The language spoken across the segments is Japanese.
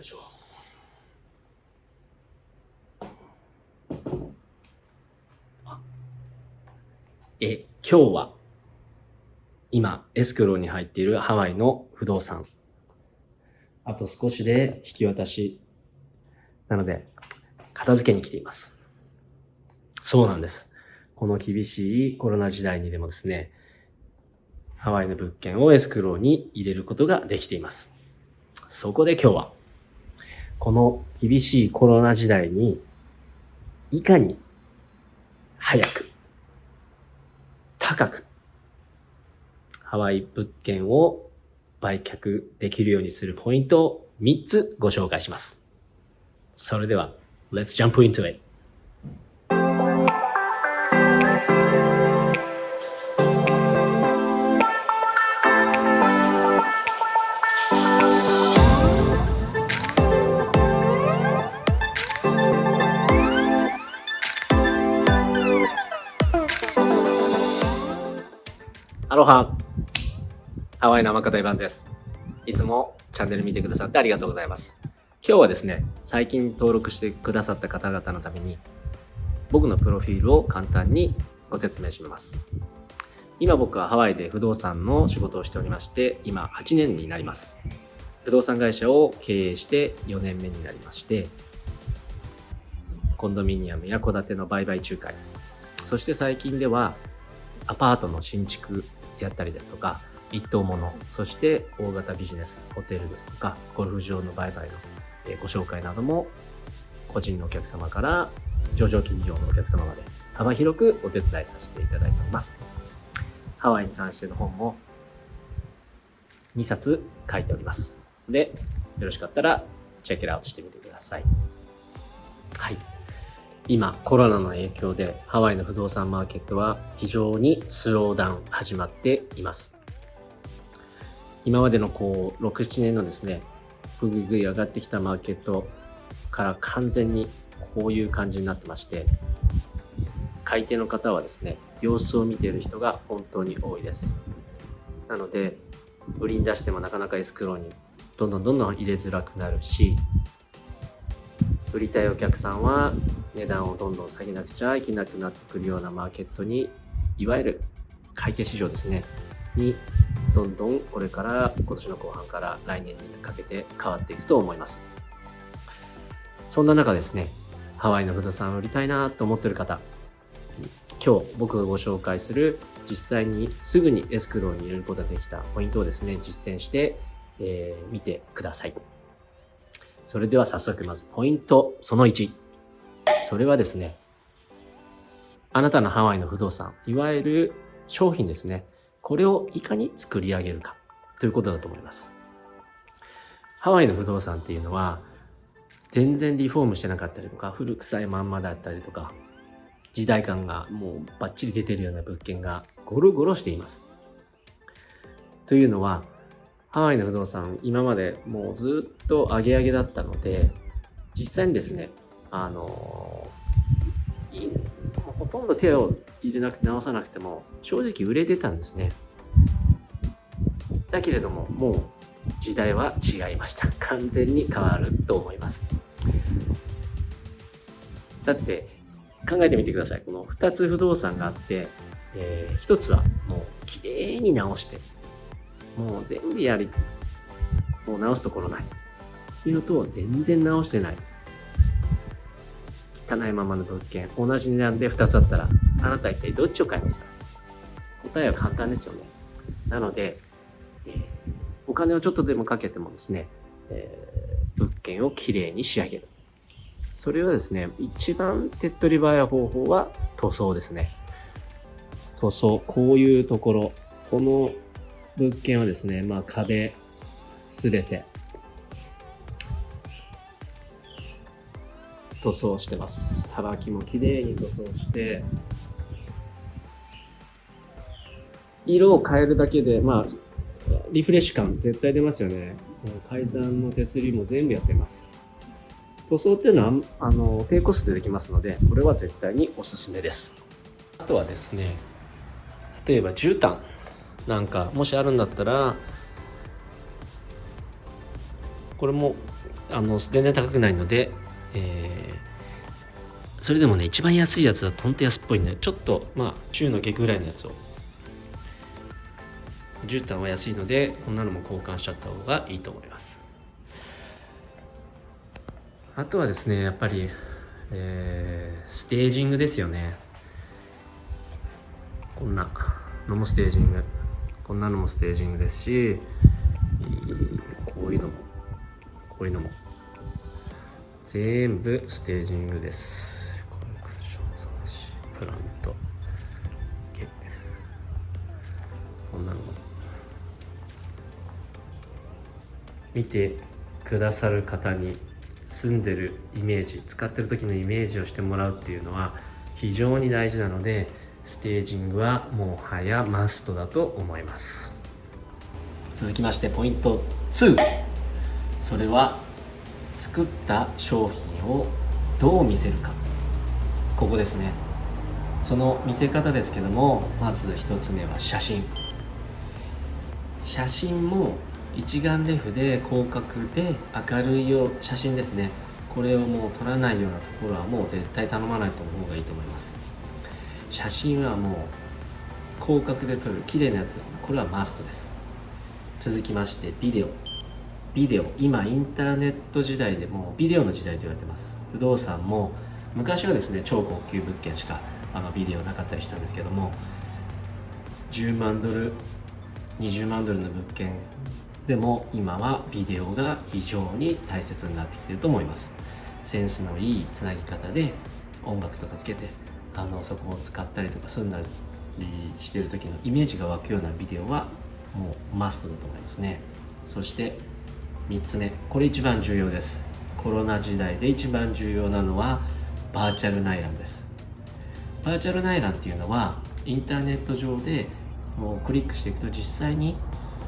いしょえ今日は今エスクローに入っているハワイの不動産。あと少しで引き渡し。なので片付けに来ています。そうなんです。この厳しいコロナ時代にでもですねハワイの物件をエスクローに入れることができています。そこで今日はこの厳しいコロナ時代にいかに早く高くハワイ物件を売却できるようにするポイントを3つご紹介します。それでは、Let's jump into it! ハワイの天方イバンです。いつもチャンネル見てくださってありがとうございます。今日はですね、最近登録してくださった方々のために、僕のプロフィールを簡単にご説明します。今僕はハワイで不動産の仕事をしておりまして、今8年になります。不動産会社を経営して4年目になりまして、コンドミニアムや戸建ての売買仲介、そして最近ではアパートの新築やったりですとか、一棟もの、そして大型ビジネス、ホテルですとか、ゴルフ場の売買のご紹介なども、個人のお客様から上場企業のお客様まで幅広くお手伝いさせていただいております。ハワイに関しての本も2冊書いております。で、よろしかったらチェックアウトしてみてください。はい。今コロナの影響でハワイの不動産マーケットは非常にスローダウン始まっています。今までのこう、6、7年のですね、ぐぐぐい上がってきたマーケットから完全にこういう感じになってまして、買い手の方はですね、様子を見ている人が本当に多いです。なので、売りに出してもなかなかエスクローにどんどんどんどん入れづらくなるし、売りたいお客さんは値段をどんどん下げなくちゃいけなくなってくるようなマーケットに、いわゆる買い手市場ですね、にどんどんこれから今年の後半から来年にかけて変わっていくと思います。そんな中ですね、ハワイの不動産を売りたいなと思ってる方、今日僕がご紹介する実際にすぐにエスクローに入れることができたポイントをですね、実践して、えー、見てください。それでは早速まずポイントその1。それはですね、あなたのハワイの不動産、いわゆる商品ですね。これをいかに作り上げるかということだと思います。ハワイの不動産っていうのは全然リフォームしてなかったりとか古臭いまんまだったりとか時代感がもうバッチリ出てるような物件がゴロゴロしています。というのはハワイの不動産今までもうずっと上げ上げだったので実際にですねあのとんど手を入れなくて直さなくても正直売れてたんですね。だけれどももう時代は違いました。完全に変わると思います。だって考えてみてください。この2つ不動産があって、えー、1つはもうきれいに直してもう全部やりもう直すところない。っていうのと全然直してない。汚いままの物件。同じ値段で2つあったらあなた一体どっちを買いますか？答えは簡単ですよね。なので、お金をちょっとでもかけてもですね、物件をきれいに仕上げる。それはですね一番手っ取り早い方法は塗装ですね。塗装。こういうところ。この物件はですねまあ壁すべて。塗装してます。幅木も綺麗に塗装して、色を変えるだけで、まあ、リフレッシュ感絶対出ますよね。階段の手すりも全部やってます。塗装っていうのは、あの、低コストでできますので、これは絶対におすすめです。あとはですね、例えば絨毯なんか、もしあるんだったら、これもあの全然高くないので、えー、それでもね一番安いやつだと本当安っぽいんでちょっとまあ中の下ぐらいのやつを。絨毯は安いのでこんなのも交換しちゃった方がいいと思います。あとはですねやっぱり、えー、ステージングですよね。こんなのもステージング。こんなのもステージングですしこういうのもこういうのも。全部ステージングです。コンクションそうだしプラント。こんなの。見てくださる方に住んでるイメージ使ってる時のイメージをしてもらうっていうのは非常に大事なのでステージングはもはやマストだと思います。続きましてポイント2それは作った商品をどう見せるか。ここですね。その見せ方ですけどもまず1つ目は写真。写真も一眼レフで広角で明るいよ写真ですね。これをもう撮らないようなところはもう絶対頼まないと思う方がいいと思います。写真はもう広角で撮る綺麗なやつこれはマストです。続きましてビデオ。ビデオ今インターネット時代でもビデオの時代と言われてます。不動産も昔はですね超高級物件しかあのビデオなかったりしたんですけども10万ドル20万ドルの物件でも今はビデオが非常に大切になってきてると思います。センスのいいつなぎ方で音楽とかつけてあのそこを使ったりとかすんだりしてる時のイメージが湧くようなビデオはもうマストだと思いますね。そして3つ目これ一番重要です。コロナ時代で一番重要なのはバーチャル内覧です。バーチャル内覧っていうのはインターネット上でもうクリックしていくと実際に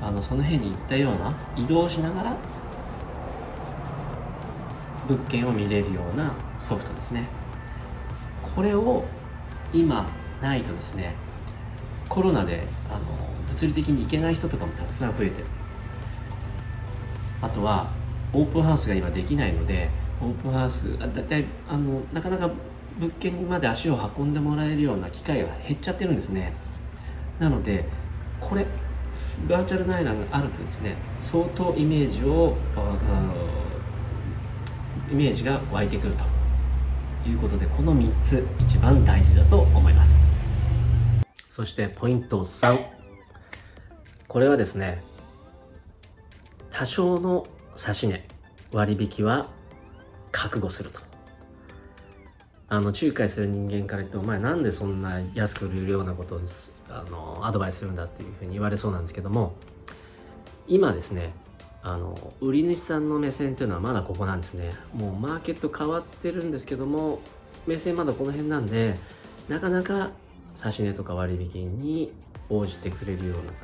あのその辺に行ったような移動しながら物件を見れるようなソフトですね。これを今ないとですねコロナであの物理的に行けない人とかもたくさん増えてる。あとはオープンハウスが今できないのでオープンハウスだいたいあのなかなか物件まで足を運んでもらえるような機会が減っちゃってるんですね。なのでこれバーチャル内覧があるとですね相当イメージをイメージが湧いてくるということでこの3つ一番大事だと思います。そしてポイント3これはですね多少の指値割引は覚悟すると。あの仲介する人間から言ってお前なんでそんな安く売れるようなことをあのアドバイスするんだっていうふうに言われそうなんですけども今ですねあの売り主さんの目線っていうのはまだここなんですね。もうマーケット変わってるんですけども目線まだこの辺なんでなかなか指値とか割引に応じてくれるような方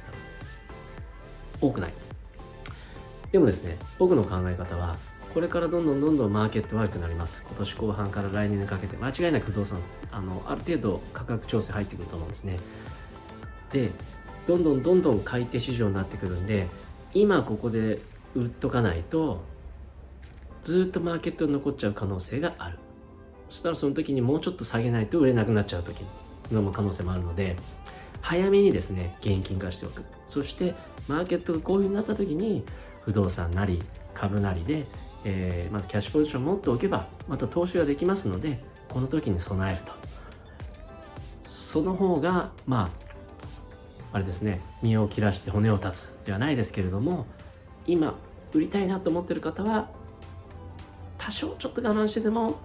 多くない。でもですね僕の考え方はこれからどんどんどんどんマーケット悪くなります。今年後半から来年にかけて間違いなく不動産あのある程度価格調整入ってくると思うんですね。でどんどんどんどん買い手市場になってくるんで今ここで売っとかないとずっとマーケットに残っちゃう可能性がある。そしたらその時にもうちょっと下げないと売れなくなっちゃう時の可能性もあるので早めにですね現金化しておく。そしてマーケットがこういうふうになった時に不動産なり株なりで、えー、まずキャッシュポジションを持っておけばまた投資ができますのでこの時に備えると。その方がまああれですね身を切らして骨を断つではないですけれども今売りたいなと思ってる方は多少ちょっと我慢してでも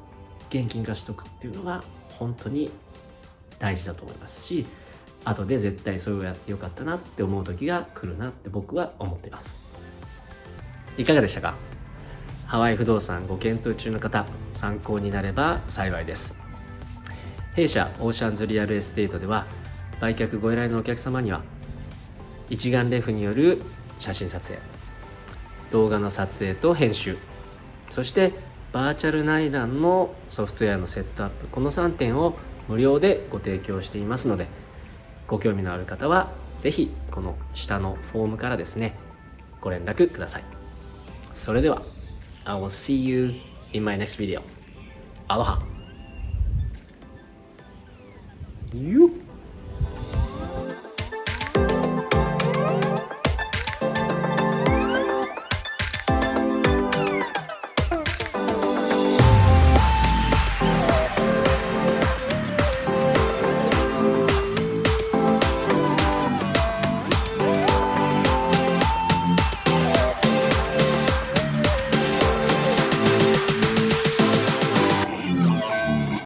現金化しとくっていうのが本当に大事だと思いますし後で絶対それをやってよかったなって思う時が来るなって僕は思っています。いかがでしたか？ハワイ不動産ご検討中の方参考になれば幸いです。弊社オーシャンズリアルエステートでは売却ご依頼のお客様には一眼レフによる写真撮影動画の撮影と編集そしてバーチャル内覧のソフトウェアのセットアップこの3点を無料でご提供していますのでご興味のある方は是非この下のフォームからですねご連絡ください。それでは I will see you in my next video アロハ You